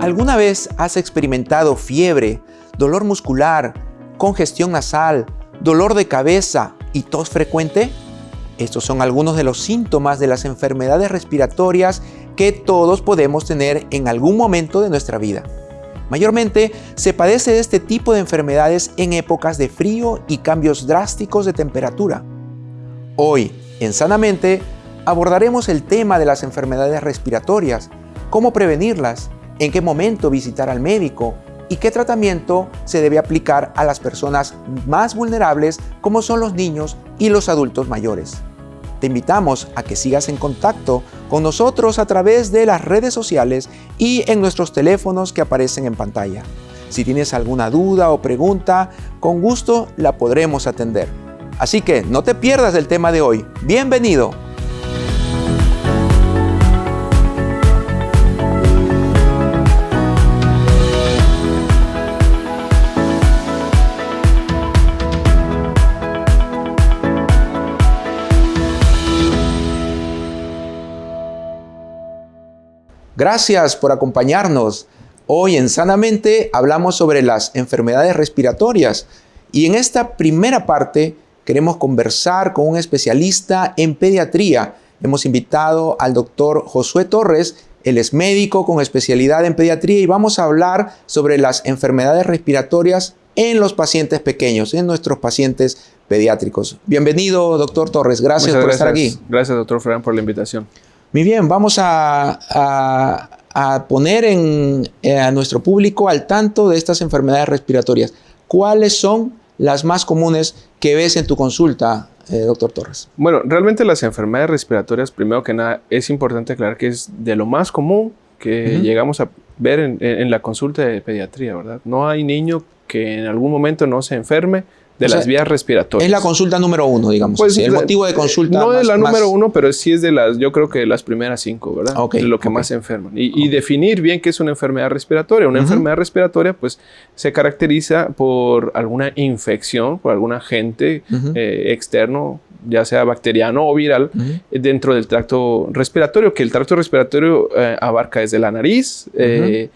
¿Alguna vez has experimentado fiebre, dolor muscular, congestión nasal, dolor de cabeza y tos frecuente? Estos son algunos de los síntomas de las enfermedades respiratorias que todos podemos tener en algún momento de nuestra vida. Mayormente se padece de este tipo de enfermedades en épocas de frío y cambios drásticos de temperatura. Hoy, en Sanamente, abordaremos el tema de las enfermedades respiratorias, cómo prevenirlas, en qué momento visitar al médico y qué tratamiento se debe aplicar a las personas más vulnerables como son los niños y los adultos mayores. Te invitamos a que sigas en contacto con nosotros a través de las redes sociales y en nuestros teléfonos que aparecen en pantalla. Si tienes alguna duda o pregunta, con gusto la podremos atender. Así que no te pierdas el tema de hoy. ¡Bienvenido! Gracias por acompañarnos. Hoy en Sanamente hablamos sobre las enfermedades respiratorias y en esta primera parte queremos conversar con un especialista en pediatría. Hemos invitado al doctor Josué Torres, él es médico con especialidad en pediatría y vamos a hablar sobre las enfermedades respiratorias en los pacientes pequeños, en nuestros pacientes pediátricos. Bienvenido, doctor Torres. Gracias por estar aquí. Gracias, doctor Ferran, por la invitación. Muy bien, vamos a, poner eh, a nuestro público al tanto de estas enfermedades respiratorias. ¿Cuáles son las más comunes que ves en tu consulta, eh, doctor Torres? Bueno, realmente las enfermedades respiratorias, primero que nada, es importante aclarar que es de lo más común que llegamos a ver en, la consulta de pediatría, ¿verdad? No hay niño que en algún momento no se enferme de las vías respiratorias. Es la consulta número uno, digamos. Pues, el motivo de consulta. No es la número uno, pero sí es de las, yo creo que de las primeras cinco, ¿verdad? de lo que más se enferman. Y, definir bien qué es una enfermedad respiratoria. Una enfermedad respiratoria, pues, se caracteriza por alguna infección, por algún agente eh, externo ya sea bacteriano o viral, dentro del tracto respiratorio, que el tracto respiratorio eh, abarca desde la nariz, eh,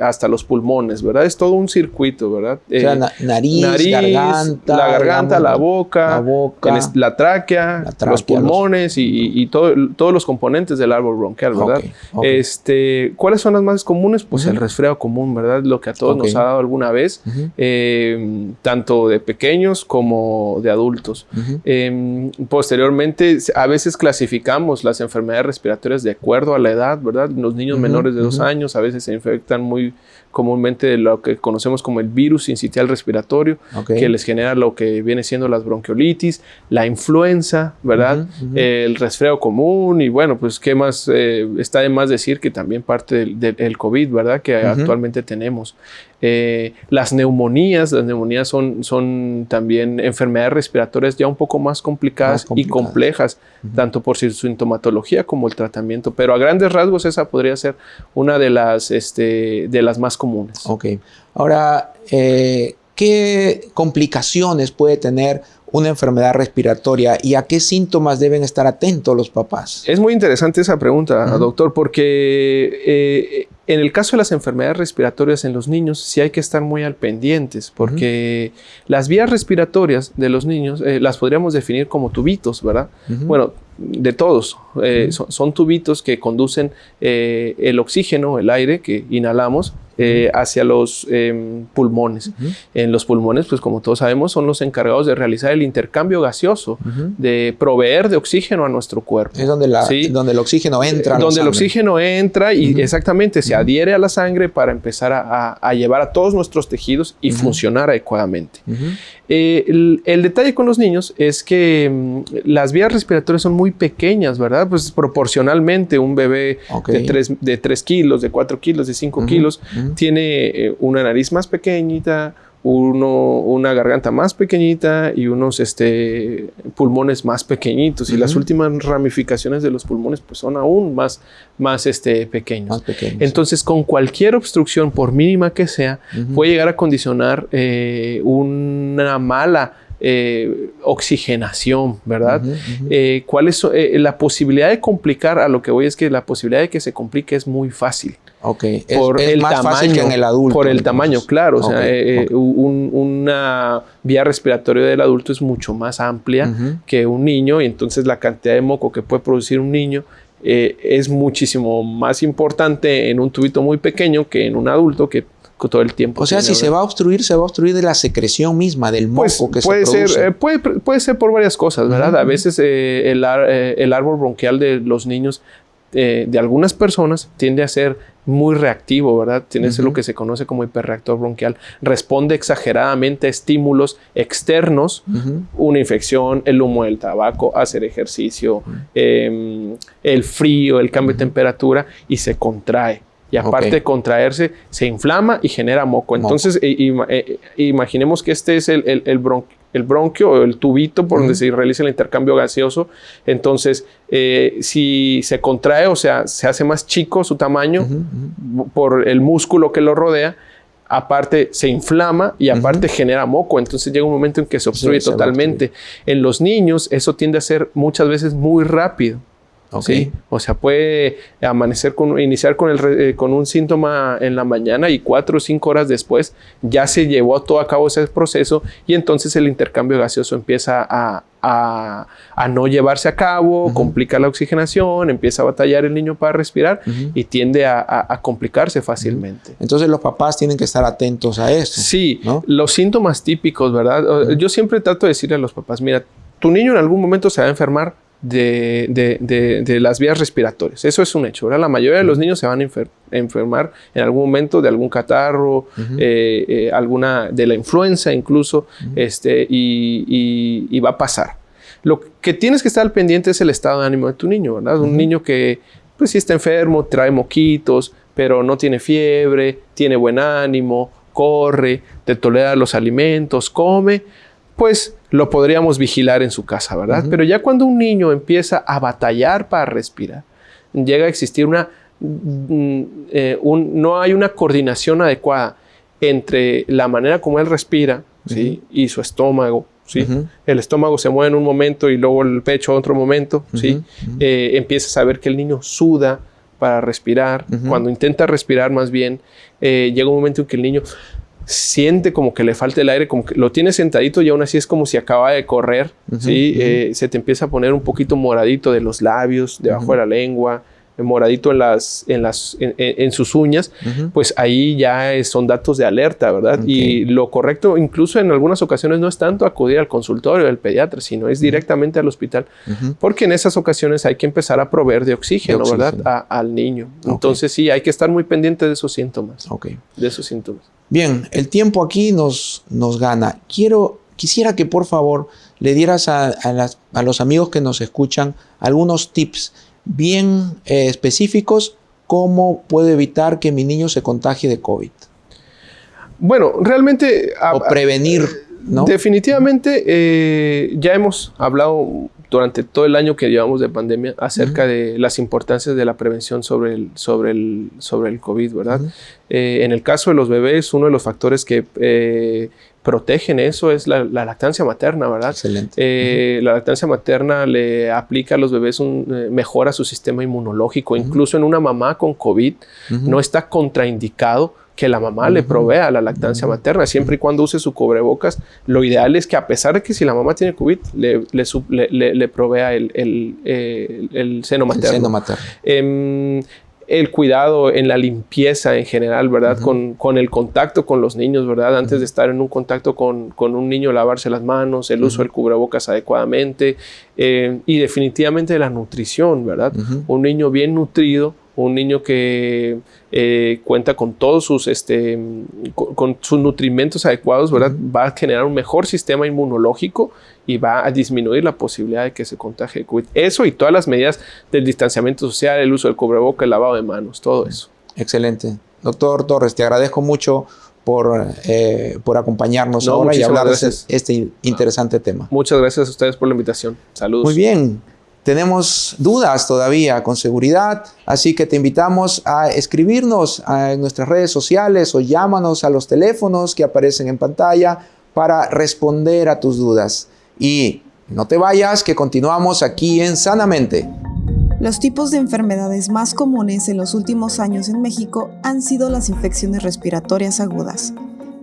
hasta los pulmones, ¿verdad? Es todo un circuito, ¿verdad? O sea, eh, nariz, garganta, la garganta, la boca, la, boca, la, tráquea, los pulmones y, todos los componentes del árbol bronquial, ¿verdad? Este, ¿Cuáles son las más comunes? Pues el resfriado común, ¿verdad? Lo que a todos nos ha dado alguna vez, eh, tanto de pequeños como de adultos. Em, posteriormente, a veces clasificamos las enfermedades respiratorias de acuerdo a la edad, ¿verdad? Los niños menores de dos años a veces se infectan están muy comúnmente de lo que conocemos como el virus incitial respiratorio, que les genera lo que viene siendo las bronquiolitis, la influenza, ¿verdad? el resfriado común y bueno, pues qué más, eh, está de más decir que también parte del, COVID, ¿verdad? Que actualmente tenemos. Eh, las neumonías, las neumonías son, son también enfermedades respiratorias ya un poco más complicadas, y complejas, tanto por su sintomatología como el tratamiento, pero a grandes rasgos esa podría ser una de las, este, de las más comunes. Ok. Ahora, eh, ¿qué complicaciones puede tener una enfermedad respiratoria y a qué síntomas deben estar atentos los papás? Es muy interesante esa pregunta, doctor, porque eh, en el caso de las enfermedades respiratorias en los niños, sí hay que estar muy al pendientes, porque las vías respiratorias de los niños eh, las podríamos definir como tubitos, ¿verdad? Bueno, de todos. Eh, son, tubitos que conducen el oxígeno, el aire que inhalamos, eh, hacia los em, pulmones. En los pulmones, pues como todos sabemos, son los encargados de realizar el intercambio gaseoso, de proveer de oxígeno a nuestro cuerpo. Es donde, la, donde el oxígeno entra. donde el oxígeno entra y exactamente se adhiere a la sangre para empezar a, llevar a todos nuestros tejidos y funcionar adecuadamente. Eh, el, detalle con los niños es que mm, las vías respiratorias son muy pequeñas, ¿verdad? Pues proporcionalmente un bebé de, 3, de kilos, de 4 kilos, de 5 kilos, tiene eh, una nariz más pequeñita, uno, una garganta más pequeñita y unos este, pulmones más pequeñitos. Y las últimas ramificaciones de los pulmones pues, son aún más, más, este, pequeños. Entonces, con cualquier obstrucción, por mínima que sea, puede llegar a condicionar eh, una mala eh, oxigenación, ¿verdad? Eh, ¿Cuál es la posibilidad de complicar? A lo que voy es que la posibilidad de que se complique es muy fácil. Ok, por el más tamaño, fácil que en el adulto. Por el tamaño, claro. o sea, eh, una vía respiratoria del adulto es mucho más amplia que un niño y entonces la cantidad de moco que puede producir un niño eh, es muchísimo más importante en un tubito muy pequeño que en un adulto que todo el tiempo. O sea, si se va a obstruir, se va a obstruir de la secreción misma, del pues, moco que puede se ser, eh, puede, puede, ser por varias cosas, ¿verdad? A veces el, el, árbol bronquial de los niños de algunas personas tiende a ser muy reactivo, ¿verdad? Tiene lo que se conoce como hiperreactor bronquial. Responde exageradamente a estímulos externos, una infección, el humo del tabaco, hacer ejercicio, em, el frío, el cambio de temperatura y se contrae. Y aparte de contraerse, se inflama y genera moco. Entonces, eh, imaginemos que este es el, el, el, el bronquio o el tubito por donde se realiza el intercambio gaseoso. Entonces, eh, si se contrae, o sea, se hace más chico su tamaño por el músculo que lo rodea, aparte se inflama y aparte genera moco. Entonces llega un momento en que se obstruye totalmente. En los niños eso tiende a ser muchas veces muy rápido. ¿Sí? O sea, puede amanecer con, iniciar con, el, eh, con un síntoma en la mañana y cuatro o cinco horas después ya se llevó todo a cabo ese proceso y entonces el intercambio gaseoso empieza a, a, no llevarse a cabo, complica la oxigenación, empieza a batallar el niño para respirar y tiende a, complicarse fácilmente. Entonces los papás tienen que estar atentos a eso. Sí, los síntomas típicos, ¿verdad? Yo siempre trato de decirle a los papás, mira, tu niño en algún momento se va a enfermar de, las vías respiratorias. Eso es un hecho. La mayoría de los niños se van a enfermar en algún momento de algún catarro, eh, eh, alguna de la influenza incluso, este, y, va a pasar. Lo que tienes que estar al pendiente es el estado de ánimo de tu niño, ¿verdad? Un niño que, pues, si está enfermo, trae moquitos, pero no tiene fiebre, tiene buen ánimo, corre, te tolera los alimentos, come, pues lo podríamos vigilar en su casa, ¿verdad? Pero ya cuando un niño empieza a batallar para respirar, llega a existir una, mm, eh, no hay una coordinación adecuada entre la manera como él respira ¿sí? y su estómago. ¿sí? El estómago se mueve en un momento y luego el pecho otro momento. ¿sí? Eh, empieza a saber que el niño suda para respirar. Cuando intenta respirar más bien, eh, llega un momento en que el niño siente como que le falta el aire, como que lo tiene sentadito y aún así es como si acaba de correr, ¿sí? Eh, se te empieza a poner un poquito moradito de los labios, debajo de la lengua, moradito en, las, en, las, en, sus uñas, pues ahí ya son datos de alerta, ¿verdad? Y lo correcto, incluso en algunas ocasiones, no es tanto acudir al consultorio del pediatra, sino es directamente al hospital, porque en esas ocasiones hay que empezar a proveer de oxígeno, ¿verdad? al niño. Entonces sí, hay que estar muy pendiente de esos síntomas. Ok. De esos síntomas. Bien, el tiempo aquí nos, nos gana. Quiero, quisiera que por favor le dieras a, a, los amigos que nos escuchan algunos tips bien eh, específicos cómo puedo evitar que mi niño se contagie de COVID. Bueno, realmente... O prevenir, ¿no? Definitivamente eh, ya hemos hablado durante todo el año que llevamos de pandemia acerca de las importancias de la prevención sobre el, sobre el, sobre el COVID, ¿verdad? Eh, en el caso de los bebés, uno de los factores que eh, protegen eso es la, lactancia materna, ¿verdad? Excelente. Eh, la lactancia materna le aplica a los bebés, un, mejora su sistema inmunológico. Incluso en una mamá con COVID no está contraindicado que la mamá le provea la lactancia materna, siempre y cuando use su cubrebocas. Lo ideal es que a pesar de que si la mamá tiene COVID, le, le, provea el, el, seno materno. El seno materno. Em, el cuidado en la limpieza en general, ¿verdad? con, con, el contacto con los niños, ¿verdad? Antes de estar en un contacto con, con un niño, lavarse las manos, el uso del cubrebocas adecuadamente eh, y definitivamente la nutrición, ¿verdad? Un niño bien nutrido un niño que eh, cuenta con todos sus, este, con, sus nutrimentos adecuados, ¿verdad? Va a generar un mejor sistema inmunológico y va a disminuir la posibilidad de que se contagie COVID. Eso y todas las medidas del distanciamiento social, el uso del cubreboca, el lavado de manos, todo eso. Excelente. Doctor Torres, te agradezco mucho por, eh, por acompañarnos ahora y hablar de este interesante tema. Muchas gracias a ustedes por la invitación. Saludos. Muy bien. Tenemos dudas todavía con seguridad, así que te invitamos a escribirnos en nuestras redes sociales o llámanos a los teléfonos que aparecen en pantalla para responder a tus dudas. Y no te vayas, que continuamos aquí en Sanamente. Los tipos de enfermedades más comunes en los últimos años en México han sido las infecciones respiratorias agudas.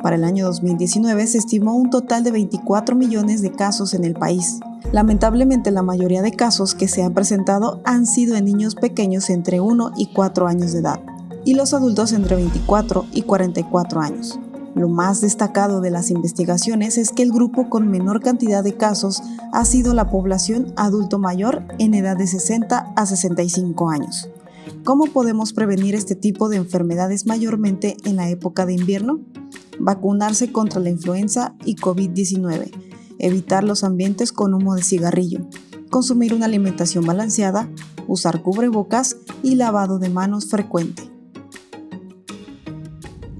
Para el año 2019 se estimó un total de 24 millones de casos en el país. Lamentablemente la mayoría de casos que se han presentado han sido en niños pequeños entre 1 y 4 años de edad y los adultos entre 24 y 44 años. Lo más destacado de las investigaciones es que el grupo con menor cantidad de casos ha sido la población adulto mayor en edad de 60 a 65 años. ¿Cómo podemos prevenir este tipo de enfermedades mayormente en la época de invierno? Vacunarse contra la influenza y COVID-19, evitar los ambientes con humo de cigarrillo, consumir una alimentación balanceada, usar cubrebocas y lavado de manos frecuente.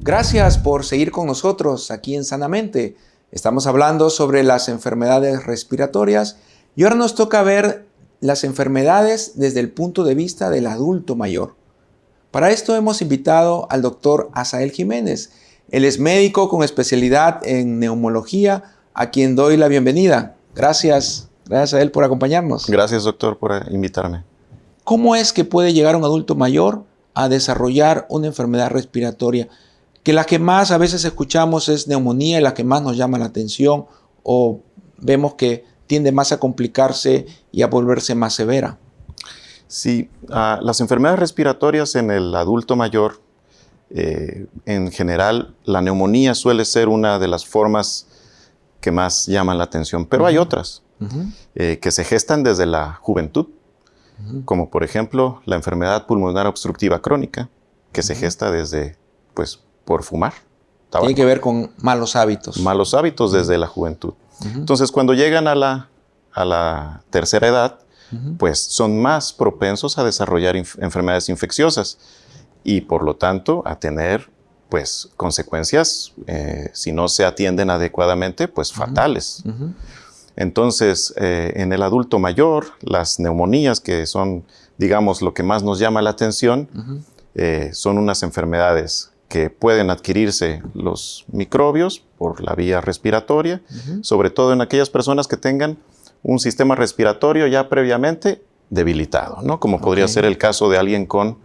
Gracias por seguir con nosotros aquí en Sanamente. Estamos hablando sobre las enfermedades respiratorias y ahora nos toca ver las enfermedades desde el punto de vista del adulto mayor. Para esto hemos invitado al doctor Asael Jiménez. Él es médico con especialidad en neumología, a quien doy la bienvenida. Gracias, gracias a él por acompañarnos. Gracias, doctor, por invitarme. ¿Cómo es que puede llegar un adulto mayor a desarrollar una enfermedad respiratoria? que la que más a veces escuchamos es neumonía y la que más nos llama la atención o vemos que tiende más a complicarse y a volverse más severa. Sí, ah, las enfermedades respiratorias en el adulto mayor, eh, en general, la neumonía suele ser una de las formas que más llaman la atención, pero hay otras eh, que se gestan desde la juventud, como por ejemplo la enfermedad pulmonar obstructiva crónica, que se gesta desde pues, por fumar. Tiene que ver con malos hábitos. Malos hábitos desde la juventud. Entonces, cuando llegan a la, a la tercera edad, pues son más propensos a desarrollar enfermedades infecciosas y por lo tanto a tener pues consecuencias, eh, si no se atienden adecuadamente, pues fatales. Entonces, eh, en el adulto mayor, las neumonías, que son, digamos, lo que más nos llama la atención, eh, son unas enfermedades que pueden adquirirse los microbios por la vía respiratoria, sobre todo en aquellas personas que tengan un sistema respiratorio ya previamente debilitado, ¿no? como podría ser el caso de alguien con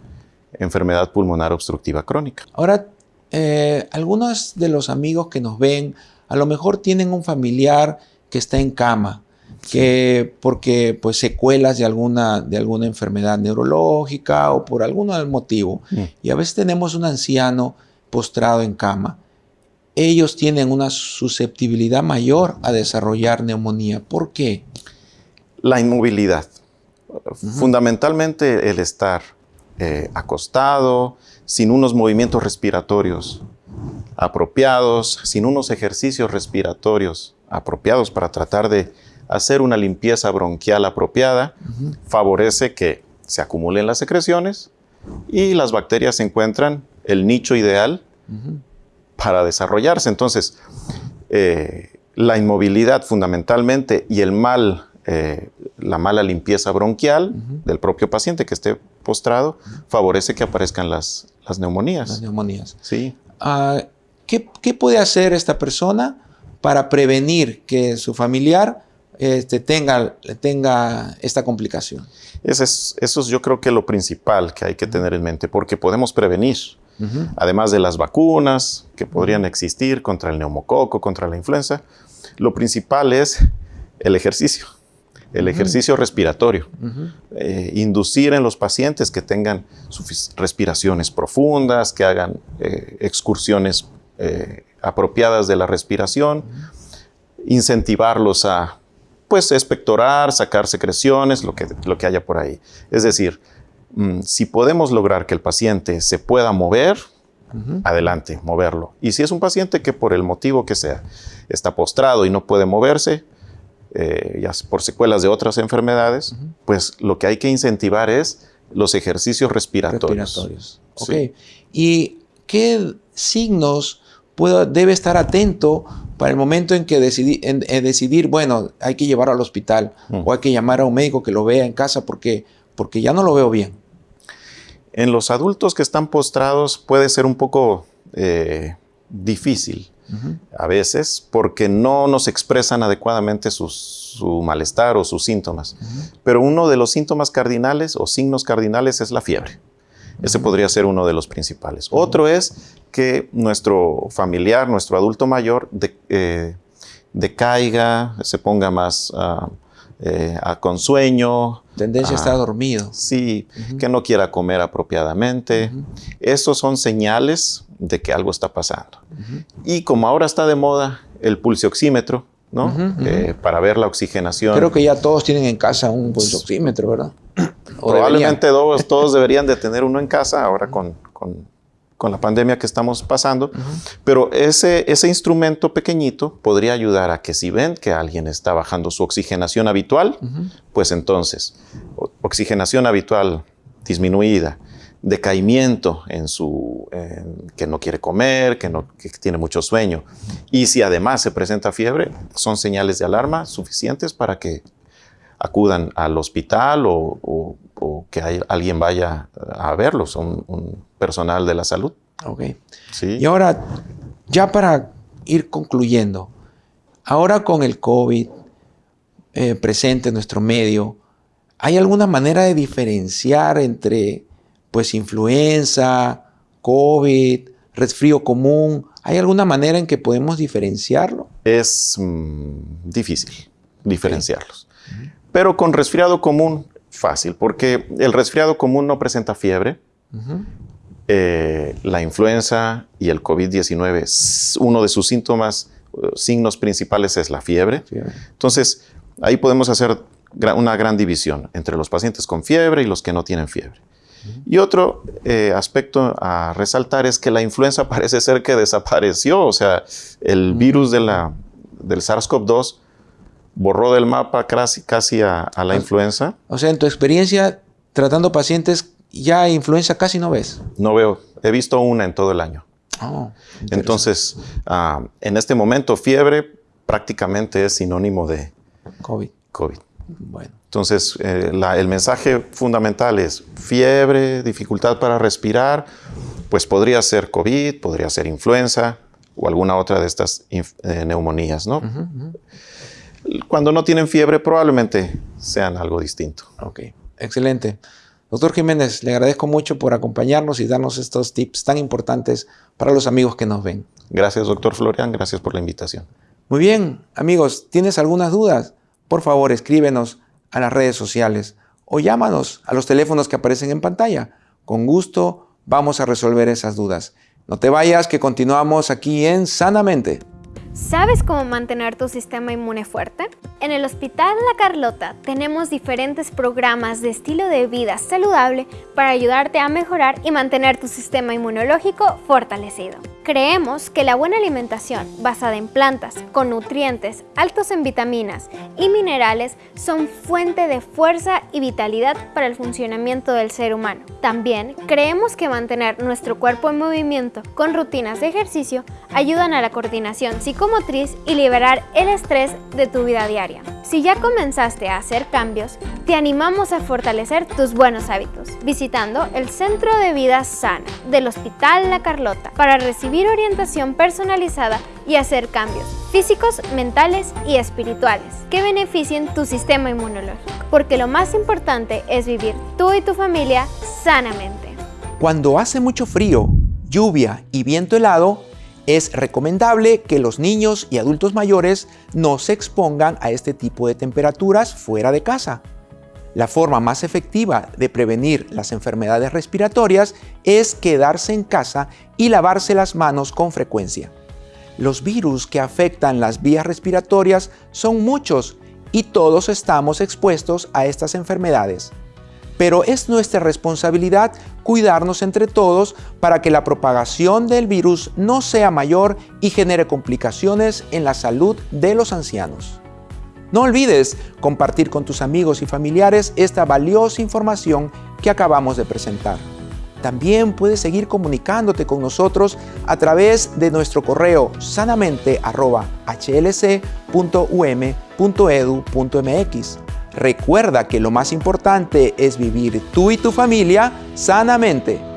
enfermedad pulmonar obstructiva crónica. Ahora, eh, algunos de los amigos que nos ven a lo mejor tienen un familiar que está en cama, que porque pues secuelas de alguna, de alguna enfermedad neurológica o por algún motivo. Mm. Y a veces tenemos un anciano postrado en cama. Ellos tienen una susceptibilidad mayor a desarrollar neumonía. ¿Por qué? La inmovilidad. Fundamentalmente el estar eh, acostado, sin unos movimientos respiratorios apropiados, sin unos ejercicios respiratorios apropiados para tratar de hacer una limpieza bronquial apropiada, favorece que se acumulen las secreciones y las bacterias encuentran el nicho ideal para desarrollarse. Entonces, eh, la inmovilidad fundamentalmente y el mal, eh, la mala limpieza bronquial del propio paciente que esté postrado, favorece que aparezcan las, las neumonías. Las neumonías. Sí. Ah, ¿qué, ¿qué, puede hacer esta persona para prevenir que su familiar este, tenga, tenga esta complicación? Eso es, eso es yo creo que lo principal que hay que tener en mente, porque podemos prevenir. Además de las vacunas que podrían existir contra el neumococo, contra la influenza, lo principal es el ejercicio, el ejercicio respiratorio. Eh, inducir en los pacientes que tengan respiraciones profundas, que hagan eh, excursiones eh, apropiadas de la respiración, incentivarlos a pues expectorar, sacar secreciones, lo que, lo que haya por ahí. Es decir, mm, si podemos lograr que el paciente se pueda mover, adelante, moverlo. Y si es un paciente que por el motivo que sea está postrado y no puede moverse, eh, ya por secuelas de otras enfermedades, pues lo que hay que incentivar es los ejercicios respiratorios. respiratorios. ¿Y qué signos debe estar atento para el momento en que decidir, bueno, hay que llevarlo al hospital o hay que llamar a un médico que lo vea en casa porque, porque ya no lo veo bien? En los adultos que están postrados puede ser un poco eh, difícil a veces porque no nos expresan adecuadamente su malestar o sus síntomas. Pero uno de los síntomas cardinales o signos cardinales es la fiebre. Ese podría ser uno de los principales. Otro es que nuestro familiar, nuestro adulto mayor, eh, decaiga, se ponga más uh. Tendencia a estar dormido. Sí, que no quiera comer apropiadamente. Esos son señales de que algo está pasando. Y como ahora está de moda el pulsioxímetro, ¿no? Eh, para ver la oxigenación. Creo que ya todos tienen en casa un pulsioxímetro, ¿verdad? Probablemente todos, todos deberían de tener uno en casa ahora con, con, con la pandemia que estamos pasando. Pero ese, ese instrumento pequeñito podría ayudar a que si ven que alguien está bajando su oxigenación habitual, pues entonces, oxigenación habitual disminuida, decaimiento en su, que no quiere comer, que, no, que tiene mucho sueño. Y si además se presenta fiebre, son señales de alarma suficientes para que acudan al hospital o, que alguien vaya a verlos, un, un, personal de la salud. Ok. Sí. Y ahora, ya para ir concluyendo, ahora con el COVID eh, presente en nuestro medio, ¿hay alguna manera de diferenciar entre pues influenza, COVID, resfrío común? ¿Hay alguna manera en que podemos diferenciarlo? Es mm, difícil diferenciarlos. Pero con resfriado común, fácil, porque el resfriado común no presenta fiebre. Eh, la influenza y el COVID-19, uno de sus síntomas, eh, signos principales es la fiebre. Entonces, ahí podemos hacer una gran división entre los pacientes con fiebre y los que no tienen fiebre. Y otro eh, aspecto a resaltar es que la influenza parece ser que desapareció, o sea, el virus de la, del SARS-CoV-2 borró del mapa casi, casi a, la influenza. O sea, en tu experiencia tratando pacientes, ya influenza casi no ves. No veo, he visto una en todo el año. Oh, Entonces, ah, en este momento, fiebre prácticamente es sinónimo de COVID. COVID. Bueno. Entonces, eh, el mensaje fundamental es fiebre, dificultad para respirar, pues podría ser COVID, podría ser influenza o alguna otra de estas eh, neumonías, ¿no? Cuando no tienen fiebre, probablemente sean algo distinto. Ok, excelente. Doctor Jiménez, le agradezco mucho por acompañarnos y darnos estos tips tan importantes para los amigos que nos ven. Gracias, doctor Florian. Gracias por la invitación. Muy bien, amigos, ¿tienes algunas dudas? Por favor, escríbenos a las redes sociales o llámanos a los teléfonos que aparecen en pantalla. Con gusto vamos a resolver esas dudas. No te vayas, que continuamos aquí en Sanamente. ¿Sabes cómo mantener tu sistema inmune fuerte? En el Hospital La Carlota tenemos diferentes programas de estilo de vida saludable para ayudarte a mejorar y mantener tu sistema inmunológico fortalecido. Creemos que la buena alimentación basada en plantas con nutrientes altos en vitaminas y minerales son fuente de fuerza y vitalidad para el funcionamiento del ser humano. También creemos que mantener nuestro cuerpo en movimiento con rutinas de ejercicio ayudan a la coordinación psicomotriz y liberar el estrés de tu vida diaria. Si ya comenzaste a hacer cambios, te animamos a fortalecer tus buenos hábitos visitando el Centro de Vida Sana del Hospital La Carlota para orientación personalizada y hacer cambios físicos, mentales y espirituales que beneficien tu sistema inmunológico, porque lo más importante es vivir tú y tu familia sanamente. Cuando hace mucho frío, lluvia y viento helado, es recomendable que los niños y adultos mayores no se expongan a este tipo de temperaturas fuera de casa. La forma más efectiva de prevenir las enfermedades respiratorias es quedarse en casa y lavarse las manos con frecuencia. Los virus que afectan las vías respiratorias son muchos y todos estamos expuestos a estas enfermedades. Pero es nuestra responsabilidad cuidarnos entre todos para que la propagación del virus no sea mayor y genere complicaciones en la salud de los ancianos. No olvides compartir con tus amigos y familiares esta valiosa información que acabamos de presentar. También puedes seguir comunicándote con nosotros a través de nuestro correo sanamente.hlc.um.edu.mx. Recuerda que lo más importante es vivir tú y tu familia sanamente.